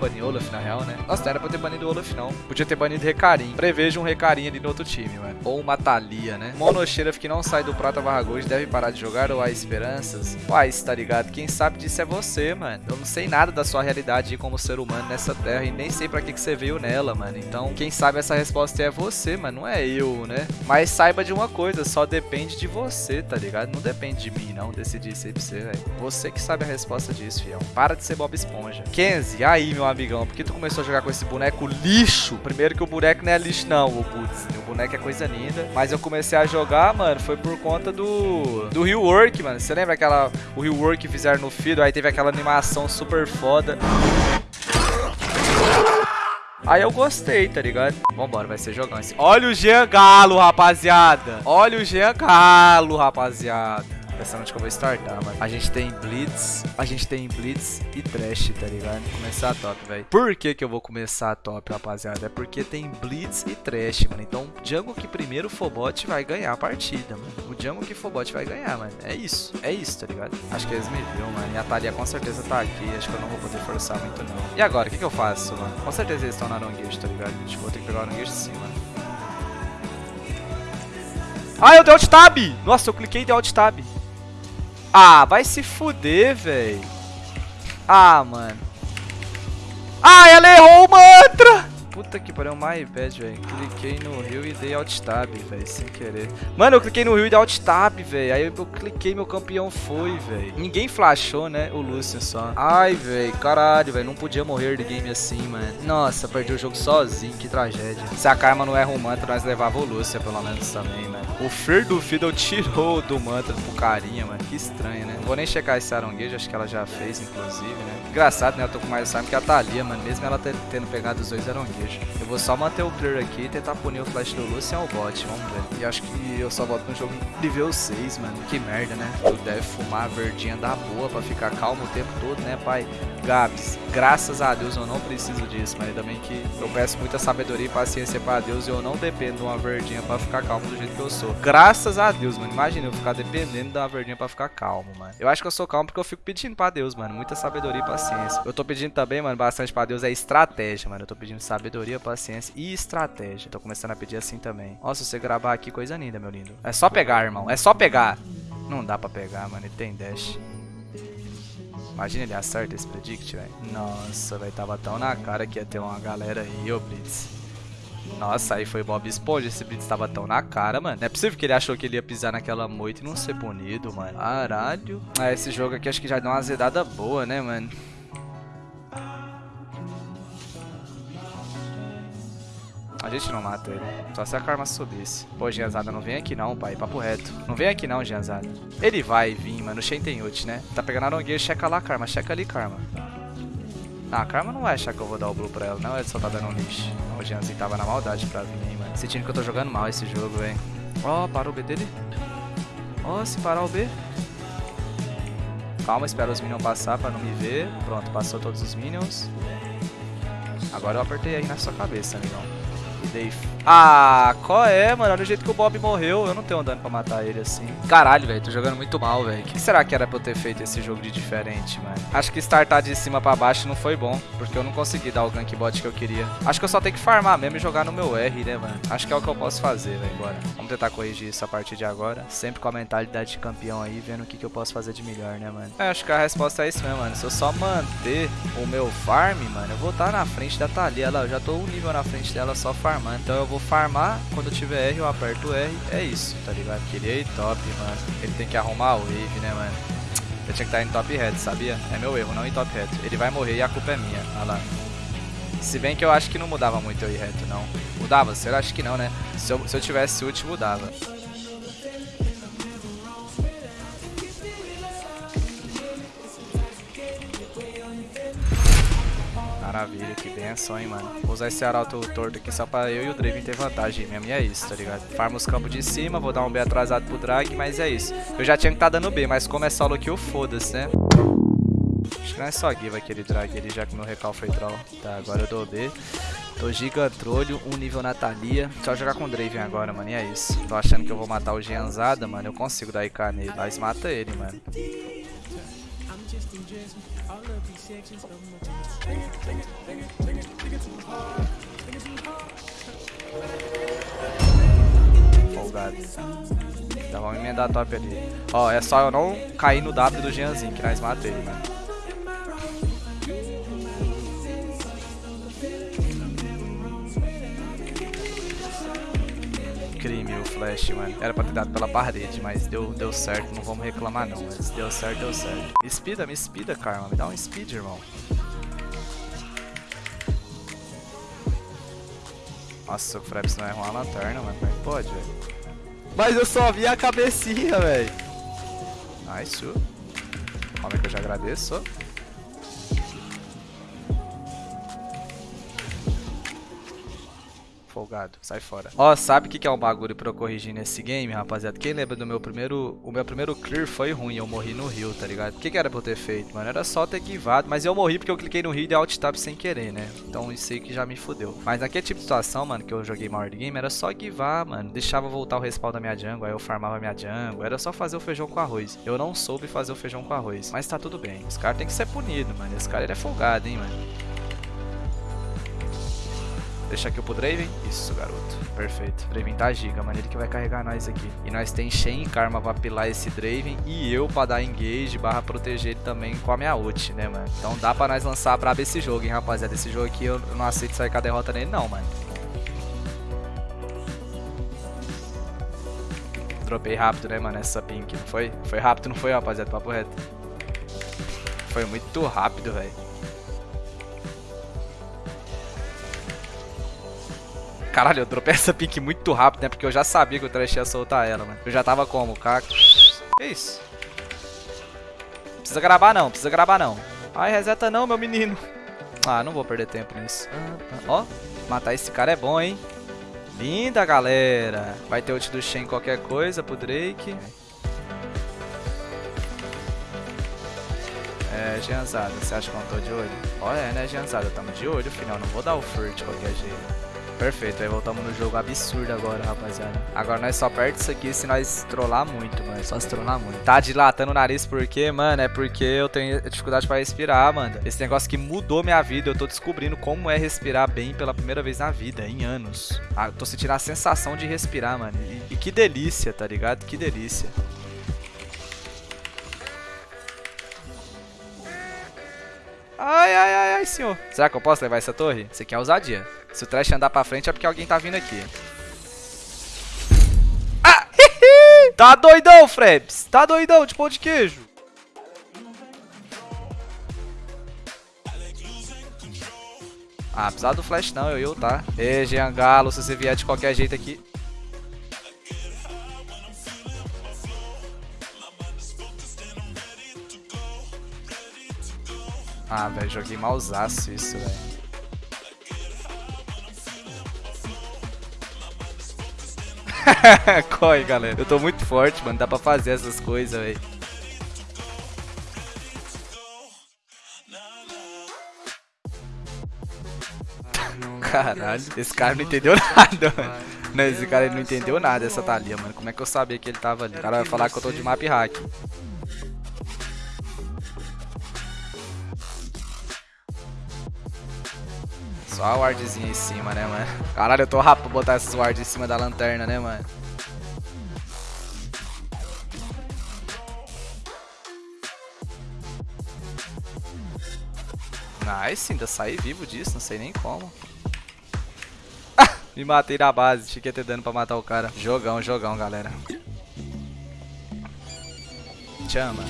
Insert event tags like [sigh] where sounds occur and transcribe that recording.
banir Olaf, na real, né? Nossa, não era pra ter banido Olaf, não. Podia ter banido Recarim. Prevejo um Recarim ali no outro time, mano. Ou uma Thalia, né? Monocheira que não sai do Prata Barra deve parar de jogar ou há esperanças? Uai, tá ligado? Quem sabe disso é você, mano. Eu não sei nada da sua realidade como ser humano nessa terra e nem sei pra que, que você veio nela, mano. Então, quem sabe essa resposta é você, mano. Não é eu, né? Mas saiba de uma coisa, só depende de você, tá ligado? Não depende de mim, não, decidir isso aí pra você, velho. Você que sabe a resposta disso, fião. Para de ser Bob Esponja. Kenzie, aí, meu amigão, por que tu começou a jogar com esse boneco lixo? Primeiro que o boneco não é lixo, não, o putz. O boneco é coisa linda. Mas eu comecei a jogar, mano, foi por conta do... Do Rework, mano. Você lembra aquela... O Rework que fizeram no Fido? Aí teve aquela animação super foda. Aí eu gostei, tá ligado? Vambora, vai ser jogão. Olha o Jean Galo, rapaziada. Olha o Jean Galo, rapaziada pensando onde que eu vou startar, mano. A gente tem Blitz, a gente tem Blitz e Trash, tá ligado? Começar top, velho. Por que que eu vou começar top, rapaziada? É porque tem Blitz e Trash, mano. Então, Jungle que primeiro for bot vai ganhar a partida, mano. O Jungle que for bot vai ganhar, mano. É isso, é isso, tá ligado? Acho que eles me viram, mano. E a Thalia com certeza tá aqui. Acho que eu não vou poder forçar muito, não. E agora, o que que eu faço, mano? Com certeza eles estão na Aranguejo, tá ligado? Que vou ter que pegar o Aranguejo de cima. Ah, eu dei alt tab! Nossa, eu cliquei e dei alt tab. Ah, vai se fuder, velho. Ah, mano. Ah, ela errou o mantra! Puta que pariu, my bad, velho. Cliquei no rio e dei alt tab, velho, sem querer. Mano, eu cliquei no rio e dei alt tab, velho. Aí eu cliquei, meu campeão foi, velho. Ninguém flashou, né? O Lucian só. Ai, velho, caralho, velho. Não podia morrer de game assim, mano. Nossa, perdi o jogo sozinho, que tragédia. Se a Karma não erra o mantra, nós levava o Lucian, pelo menos, também, mano. O Fer do Fiddle tirou do mantra pro carinha, mano. Que estranho, né? Não vou nem checar esse aronguejo, acho que ela já fez, inclusive, né? Engraçado, né? Eu tô com mais time que a Thalia, mano. Mesmo ela tendo pegado os dois aronguejos. Eu vou só manter o clear aqui e tentar punir o flash do Lucian ao bot, vamos ver. E acho que eu só volto no jogo nível 6, mano. Que merda, né? Tu deve fumar a verdinha da boa pra ficar calmo o tempo todo, né, pai? Gabs, graças a Deus eu não preciso disso, mas também que eu peço muita sabedoria e paciência pra Deus e eu não dependo de uma verdinha pra ficar calmo do jeito que eu sou. Graças a Deus, mano. Imagina eu ficar dependendo da verdinha pra ficar calmo, mano. Eu acho que eu sou calmo porque eu fico pedindo pra Deus, mano. Muita sabedoria e paciência. Eu tô pedindo também, mano, bastante pra Deus é estratégia, mano. Eu tô pedindo sabedoria, paciência e estratégia. Tô começando a pedir assim também. Nossa, você gravar aqui, coisa linda, meu lindo. É só pegar, irmão. É só pegar. Não dá pra pegar, mano. Ele tem dash. Imagina ele acerta esse predict, velho. Nossa, velho, tava tão na cara que ia ter uma galera aí, ô Blitz. Nossa, aí foi Bob Esponja, esse Blitz tava tão na cara, mano. Não é possível que ele achou que ele ia pisar naquela moita e não ser punido, mano. Caralho. Ah, esse jogo aqui acho que já deu uma azedada boa, né, mano? Gente não mata ele. Só se a karma subisse. Pô, Gianzada, não vem aqui não, pai. Papo reto. Não vem aqui não, Gianzada. Ele vai vir, mano. O Shen tem ult, né? Tá pegando a Nongueira, checa lá, Karma. Checa ali, Karma. Ah, a Karma não vai achar que eu vou dar o blue pra ela, não. Ele só tá dando um lixo. O Gianzinho tava na maldade pra vir, hein, mano. Sentindo que eu tô jogando mal esse jogo, velho. Ó, oh, parou o B dele. Ó, oh, se parar o B. Calma, espera os minions passar pra não me ver. Pronto, passou todos os minions. Agora eu apertei aí na sua cabeça, amigão. Dave. Ah, qual é, mano? Olha o jeito que o Bob morreu. Eu não tenho dano pra matar ele assim. Caralho, velho. Tô jogando muito mal, velho. O que será que era pra eu ter feito esse jogo de diferente, mano? Acho que startar de cima pra baixo não foi bom. Porque eu não consegui dar o gank bot que eu queria. Acho que eu só tenho que farmar mesmo e jogar no meu R, né, mano? Acho que é o que eu posso fazer, velho, agora. Vamos tentar corrigir isso a partir de agora. Sempre com a mentalidade de campeão aí, vendo o que, que eu posso fazer de melhor, né, mano? É, acho que a resposta é isso mesmo, mano. Se eu só manter o meu farm, mano, eu vou estar na frente da Thalia. Lá, eu já tô um nível na frente dela só farmando. Então eu vou farmar, quando eu tiver R eu aperto R, é isso, tá ligado? Ir top, mano. Ele tem que arrumar o wave, né, mano? Eu tinha que estar em top red, sabia? É meu erro, não em top red. Ele vai morrer e a culpa é minha, olha lá. Se bem que eu acho que não mudava muito eu ir reto, não. Mudava? Será? Acho que não, né? Se eu, se eu tivesse ult, mudava. Maravilha, que benção, hein, mano. Vou usar esse arauto torto aqui só pra eu e o Draven ter vantagem mesmo. E é isso, tá ligado? Farma os campos de cima, vou dar um B atrasado pro drag, mas é isso. Eu já tinha que tá dando B, mas como é solo kill, foda-se, né? Acho que não é só give aquele drag ali, já que meu recal foi troll. Tá, agora eu dou B. Tô gigantrolho, um nível Natalia. Só jogar com o Draven agora, mano, e é isso. Tô achando que eu vou matar o Gianzada, mano. Eu consigo dar IK nele. Mas mata ele, mano. Folgado. Então vamos emendar top ali. Ó, é só eu não cair no W do Jeanzinho, que nós matamos ele. Flash, mano. Era pra ter dado pela parede, mas deu, deu certo. Não vamos reclamar não, mas deu certo, deu certo. Me speeda, me speeda, Karma. Me dá um speed, irmão. Nossa, o Fraps não errou uma lanterna, mano. Como pode, velho? Mas eu só vi a cabecinha, velho. Nice. Calma que eu já agradeço. Folgado. Sai fora. Ó, sabe o que, que é um bagulho pra eu corrigir nesse game, rapaziada? Quem lembra do meu primeiro... O meu primeiro clear foi ruim, eu morri no rio, tá ligado? O que, que era pra eu ter feito, mano? Era só ter givado, mas eu morri porque eu cliquei no rio e dei alt tab sem querer, né? Então isso aí que já me fudeu. Mas naquele tipo de situação, mano, que eu joguei maior game, era só givar, mano. Deixava voltar o respawn da minha jungle, aí eu farmava minha jungle. Era só fazer o feijão com arroz. Eu não soube fazer o feijão com arroz. Mas tá tudo bem. Esse cara tem que ser punido, mano. Esse cara ele é folgado, hein, mano. Deixa aqui pro Draven. Isso, garoto. Perfeito. Draven tá giga, mano. Ele que vai carregar nós aqui. E nós tem Shen e Karma pra pilar esse Draven. E eu pra dar engage barra proteger ele também com a minha ult, né, mano? Então dá pra nós lançar brabo esse jogo, hein, rapaziada. Esse jogo aqui eu não aceito sair com a derrota nele, não, mano. Dropei rápido, né, mano, essa pink, não foi? Foi rápido, não foi, rapaziada? Papo reto. Foi muito rápido, velho. Caralho, eu dropei essa pique muito rápido, né? Porque eu já sabia que o Trash ia soltar ela, mano. Eu já tava como? Caco. Que isso? Não precisa gravar não, precisa gravar não. Ai, reseta não, meu menino. Ah, não vou perder tempo nisso. Ó, matar esse cara é bom, hein? Linda, galera. Vai ter ult do Shen qualquer coisa pro Drake. É, Gianzada, você acha que eu não tô de olho? Olha, é, né, Gianzada? Tamo de olho, final. Não vou dar o furt de qualquer jeito. Perfeito, aí voltamos no jogo absurdo agora, rapaziada. Agora nós só perde isso aqui se nós trollar muito, mano. Só se trollar muito. Tá dilatando o nariz porque, mano, é porque eu tenho dificuldade pra respirar, mano. Esse negócio que mudou minha vida. Eu tô descobrindo como é respirar bem pela primeira vez na vida, em anos. Ah, eu tô sentindo a sensação de respirar, mano. E, e que delícia, tá ligado? Que delícia. Ai, ai, ai, ai, senhor. Será que eu posso levar essa torre? Isso aqui é ousadia. Se o trash andar pra frente é porque alguém tá vindo aqui. Ah! [laughs] tá doidão, Frebs. Tá doidão de pão de queijo. Ah, precisar do flash não, eu, eu tá. Ei, Jean Galo, se você vier de qualquer jeito aqui. Ah, velho, joguei mausaço isso, velho. [laughs] Corre, galera. Eu tô muito forte, mano. Dá pra fazer essas coisas, velho. [laughs] Caralho, esse cara não entendeu nada, mano. Não, esse cara não entendeu nada dessa Thalia, mano. Como é que eu sabia que ele tava ali? O cara vai falar que eu tô de map hack. Só a wardzinha em cima, né, mano? Caralho, eu tô rápido pra botar essas wards em cima da lanterna, né, mano? Nice, ainda saí vivo disso, não sei nem como. [laughs] Me matei na base, tinha que ter dano pra matar o cara. Jogão, jogão, galera. Chama.